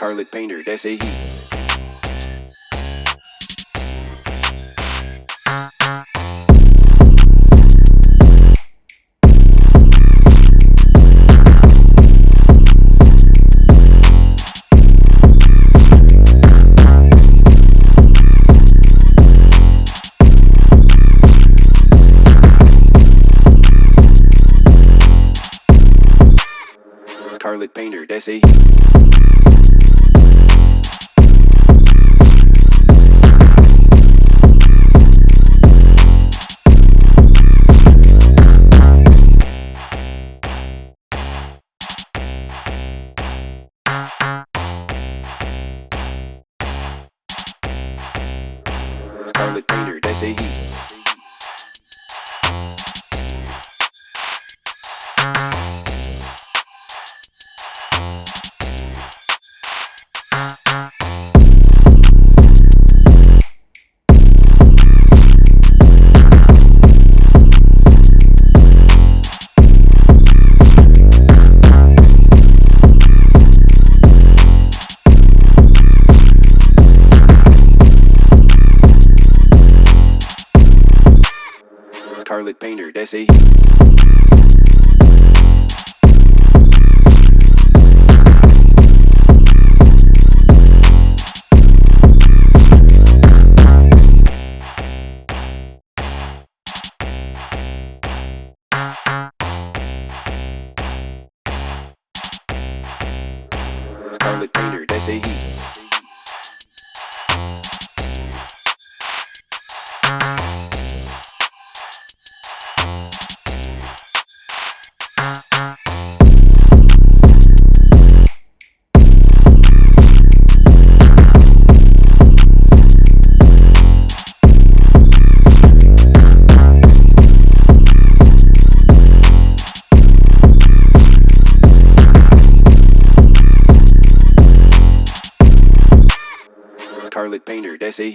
Scarlet Painter, SAE. Scarlet Painter, SAE. Scarlet Painter, SAE. Scarlet Painter, SAE. Scarlet Painter, SAE. Scarlet Painter, SAE.